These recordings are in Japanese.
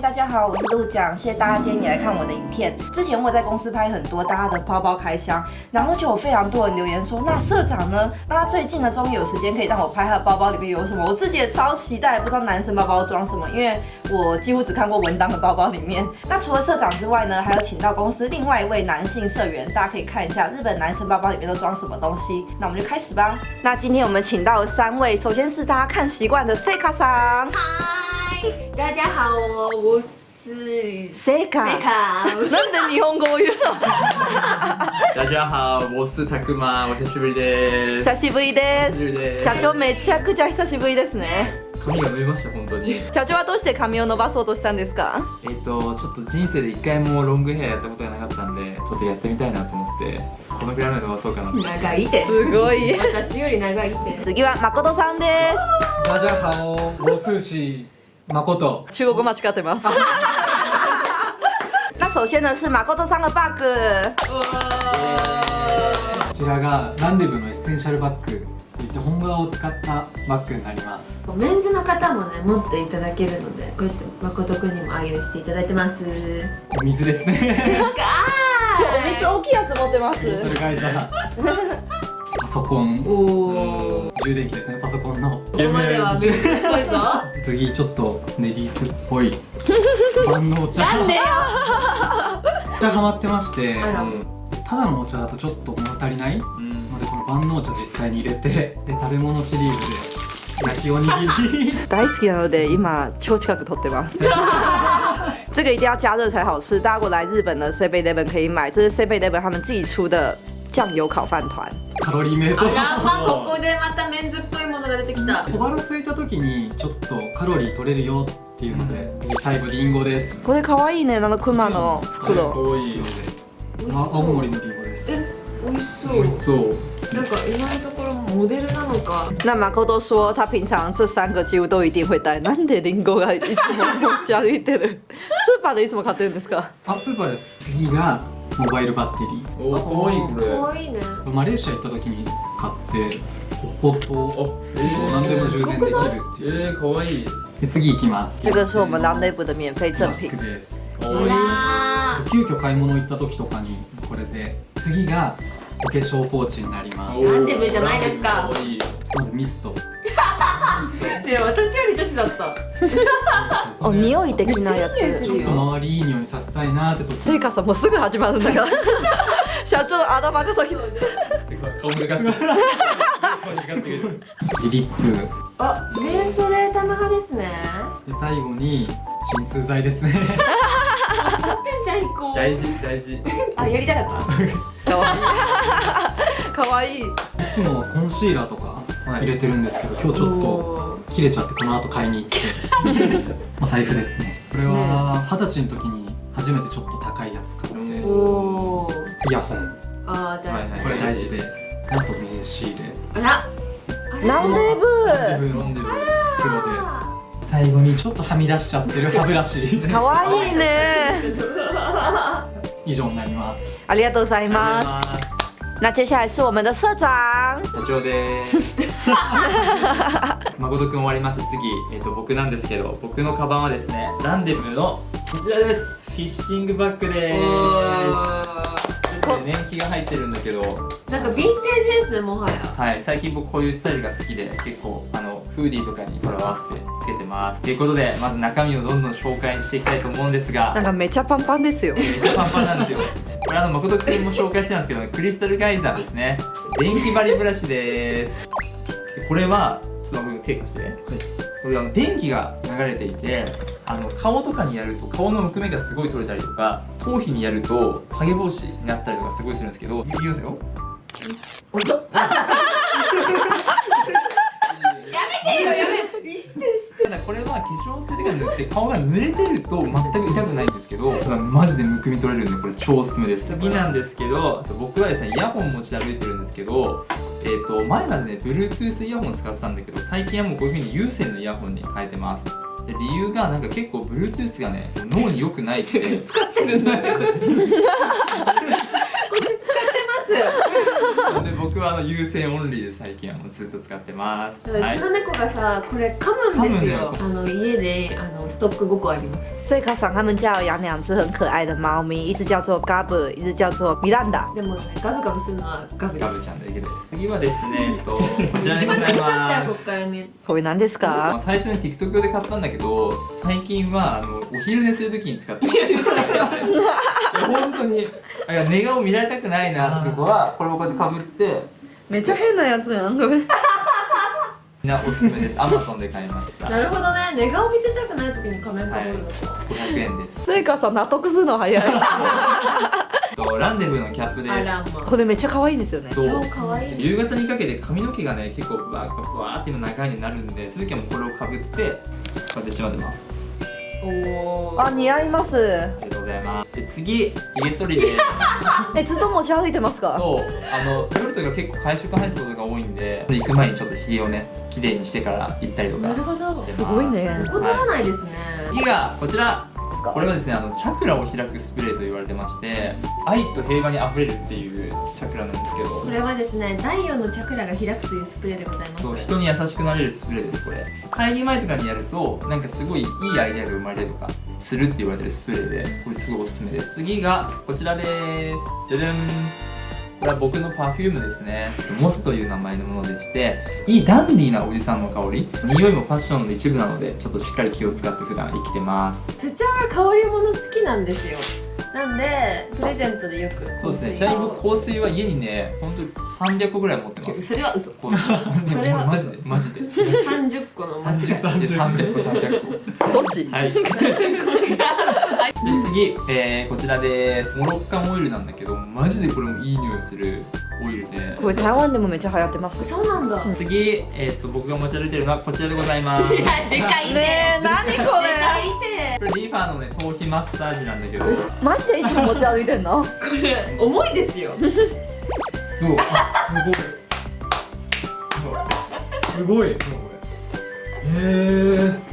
大家好，我是陆讲，谢谢大家今天也来看我的影片。之前我在公司拍很多大家的包包开箱，然后就有非常多人留言说，那社长呢？那他最近呢，终于有时间可以让我拍他的包包里面有什么，我自己也超期待，不知道男生包包装什么，因为我几乎只看过文档的包包里面。那除了社长之外呢，还有请到公司另外一位男性社员，大家可以看一下日本男生包包里面都装什么东西。那我们就开始吧。那今天我们请到三位，首先是大家看习惯的 Seka さ ん。大家好，我是 Seka。なんで日本語を言うの？大家好，我是たくま、お久しぶりです。久しぶりです。久しぶりです社長めちゃくちゃ久しぶりですね。髪が伸びました本当に。社長はどうして髪を伸ばそうとしたんですか？えっ、とちょっと人生で一回もロングヘアやったことがなかったんで、ちょっとやってみたいなと思って、このぐらいまで伸ばそうかなと。長いですすごい。私より長いです次は誠さんです。大家好，我是许誠。中国語間違ってます。那首先呢是誠さんのバッグ。こちらがランデブのエッセンシャルバッグといって本革を使ったバッグになります。メンズの方もね持っていただけるのでこうやって誠くんにも愛用していただいてます。お水ですね。お水大きいやつ持ってます。それがじゃあパソコン。おお充電器ですねパソコンの。ここまではメンズっぽいぞ次ちょっとネリースっぽい。万能茶なんでよ。お茶ハマってまして。ただのお茶だとちょっと物足りない。のうん。でこの万能茶実際に入れて で食べ物シリーズで焼きおにぎり。大好きなので今超近く撮ってます。这个一定要加热才好吃，大家如果来日本的 Seven Eleven 可以买，这是 Seven Eleven 他们自己出的酱油烤饭团。カロリーメイトあらまここでまたメンズっぽいものが出てきた小腹空いた時にちょっとカロリー取れるよっていうので最後リンゴですこれ可愛いね、あのクマの袋。多い。あ青森のリンゴですえ美味しそ美味しうそう。なんか意外なところモデルなのか那马可都说他平常这三个几乎都一定会带。なんでリンゴがいつも持ち歩いてる？スーパーでいつも買ってるんですか？あスーパーです次がモバイルバッテリおー、可愛いこれ。可愛いね。ーマレーシア行った時に買ってこことお、え何でも充電できるっていう。えー、可愛い。で次行きます。这个是我们 Long Live 的免费赠品です。可う愛い。わ急遽買い物行った時とかにこれで。次がお化粧ポーチになります。ランデブーじゃないですか。可愛い。まずミスト ーで私より女子だった お匂い的なやつ ちょっと周りいい匂いさせたいなって時セイカさんもうすぐ始まるんだから。社長の頭が先。顔がかってる。顔がかってる。リップあメンソレータム派ですねで最後に鎮痛剤ですねてんちゃん行こう大事大事。あやりたかったかわいい。かわいい。いつもはコンシーラーとか入れてるんですけど、今日ちょっと切れちゃってこの後買いに行って。お財布ですね。これは二十歳の時に初めてちょっと高いやつ買って。イヤホン。あー大事。はいはい。これ大事です。あと名刺入れ。あら。ランデブー？飲んでる黒で最後にちょっとはみ出しちゃってる 歯ブラシ。かわいいね。以上になります。ありがとうございます。す。那接下来是我们的社長。社長です。誠くん終わりました。次、えっ、と僕なんですけど、僕のカバンはですね、ランデブーのこちらです。フィッシングバッグです。年季が入ってるんだけど、なんかヴィンテージですねもはやはい、最近僕こういうスタイルが好きで、結構あのフーディーとかにこれ合わせてつけてます。ということで、まず中身をどんどん紹介していきたいと思うんですがなん、かめちゃパンパンですよ。めっちゃパンパンなんですよ。これあの誠くんも紹介してたんですけど、クリスタルガイザーですね。電気バリブラシです。でこれはちょっと僕手貸してね。これあの電気が流れていて、あの顔とかにやると顔のむくみがすごい取れたりとか、頭皮にやるとハゲ防止になったりとかすごいするんですけど、いきますよ。やめてよやめてだこれは化粧水が塗って顔が濡れてると全く痛くないんですけどただマジでむくみ取れるんでこれ超おすすめです次なんですけど僕はですねイヤホン持ち歩いてるんですけどえー、と前までね Bluetooth イヤホン使ってたんだけど最近はもうこういう風に有線のイヤホンに変えてます。で理由がなんか結構 Bluetooth がね脳に良くないって。る 使ってるんだって こっち使ってますで僕はあの優先オンリーで最近はもうずっと使ってます。うちの猫がさこれ噛むんですよ。噛あの家であのストック5個あります。赛卡桑他们家有养两只很可爱的猫咪，一只叫做 Gab，一只叫做 Miranda。でもねガブガブするのはガブですガブちゃんだけです次はですね、えっと、こちらで一番ございますこっから見これ何ですまあか？最初に TikTok 用で買ったんだけど最近はあのお昼寝するときに使ってるいや本当にいや寝顔見られたくないなって子はこれをこうやってかぶってめっちゃ変なやつやん。これ。みんなおすすめです。Amazon で買いました。なるほどね。寝顔見せたくない時に仮面かぶるのか、500円です。賽卡さん納得するの早い。とランデブーのキャップです。これめっちゃ可愛いんですよね。そう。超かわい。い夕方にかけて髪の毛がね結構バーッバーって今長いになるんでそういう時はもうこれをかぶってこうやってしまってますおー。あ似合います。ありがとうございます。で次ひげ剃りで。えずっと持ち歩いてますか？そう。あの夜とか結構会食入ることが多いんで行く前にちょっとひげをね綺麗にしてから行ったりとかなるほど。すすごいね。怠らないですね、次がこちらか？これはですねあのチャクラを開くスプレーと言われてまして愛と平和にあふれるっていうチャクラなんですけど。これはですね第4のチャクラが開くというスプレーでございます。そう人に優しくなれるスプレーですこれ。会議前とかにやるとなんかすごいいいアイデアが生まれたりとかするって言われてるスプレーでこれすごいおすすめです。次がこちらです。じゃじゃんこれは僕の Perfume ですね。モスという名前のものでしていいダンディーなおじさんの香り。匂いもファッションの一部なのでちょっとしっかり気を使って普段生きてます。社長が香り物好きなんですよ。なんでプレゼントでよくそうですね。ちなみに僕香水は家にね本当に300個ぐらい持ってます。それは嘘それはマジで。マジで30個の間違いで300個300個。どっち？はい。で次、えー、こちらです。モロッカンオイルなんだけど、マジでこれもいい匂いするオイルで。これ台湾でもめっちゃ流行ってます？そうなんだ次、えー、と僕が持ち歩いてるのはこちらでございます。いやでかいねねえ何こでかれ？いてこれリーファーのね頭皮マッサージなんだけど、どう？マジでいつも持ち歩いてんの？これ重いですよあ、すごいへえ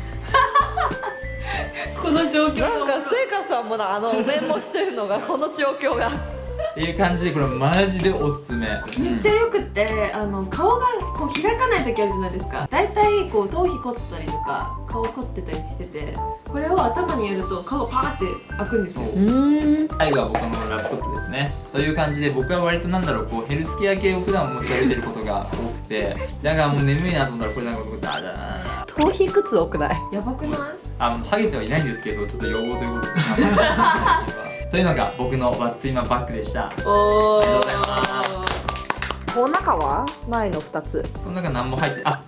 この状況なんか聖華さんもなあのお面もしてるのがこの状況が。っていう感じでこれマジでおすすめ。めっちゃよくってあの顔がこう開かない時あるじゃないですかだいたいこう頭皮凝ったりとか顔凝ってたりしててこれを頭にやると顔パーって開くんですよそううん。最後は僕のラップトップですねという感じで僕は割となんだろうこうヘルスケア系を普段持ち歩いてることが多くてだからもう眠いなと思ったらこれなんか僕ダーダー頭皮靴多くない？やばくない？あのハゲてはいないんですけどちょっと要望ということで。というのが僕のワッツイマバッグでした。おありがとうございます。この中は前の二つ。この中何も入ってあ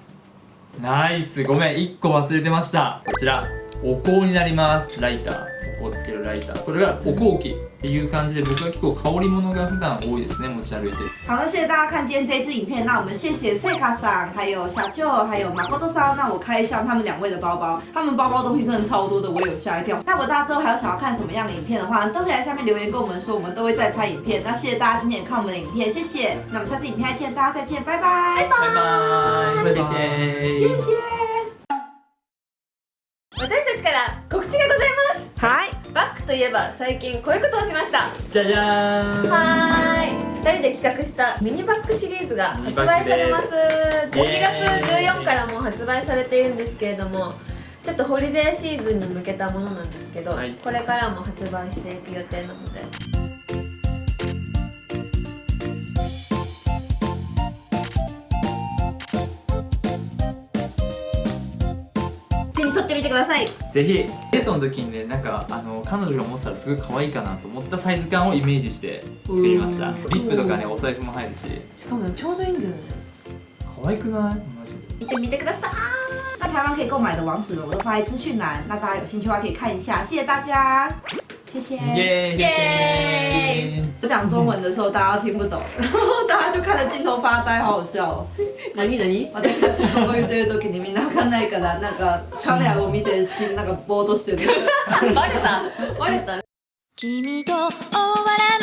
ナイス。ごめん1個忘れてました。こちらお香になりますライターお香をつけるライターこれがお香器っていう感じで僕は結構香り物が普段多いですね持ち歩いて好，那谢谢大家看今天这一支影片。那我们谢谢赛卡桑，还有小舅，还有马コト桑。那我开箱他们两位的包包，他们包包东西真的超多的，我有吓一跳。那如果大家之后还有想要看什么样的影片的话，都可以在下面留言跟我们说，我们都会再拍影片。那谢谢大家今天也看我们的影片，谢谢。那我们下次影片再见，大家再见，拜拜，バイバイバイバイ谢謝谢谢。 いえば最近こういうことをしました。じゃじゃーん。はーい。2人で企画したミニバッグシリーズが発売されます。12月イエーイ14からもう発売されているんですけれどもちょっとホリデーシーズンに向けたものなんですけど、はい。これからも発売していく予定なので手に取ってみてください。ぜひ。デートの時にねなんかあの彼女が持ってたらすごい可愛いかなと思ったサイズ感をイメージして作りました。うん。リップとかねお財布も入るし。しかもちょうどいいんだよね。可愛くない？マジで。見てみてください。那台湾可以购买的网址呢，我都放在资讯栏，那大家有兴趣的话可以看一下。谢谢大家，谢谢。耶耶我讲中文的时候，大家听不懂，然 后大家就看着镜头发呆，好好笑。哦。何何私たちがこう言ってる時にみんなわかんないからなんかカメラを見てしなんかぼーっとしてるバレたバレた君と終わら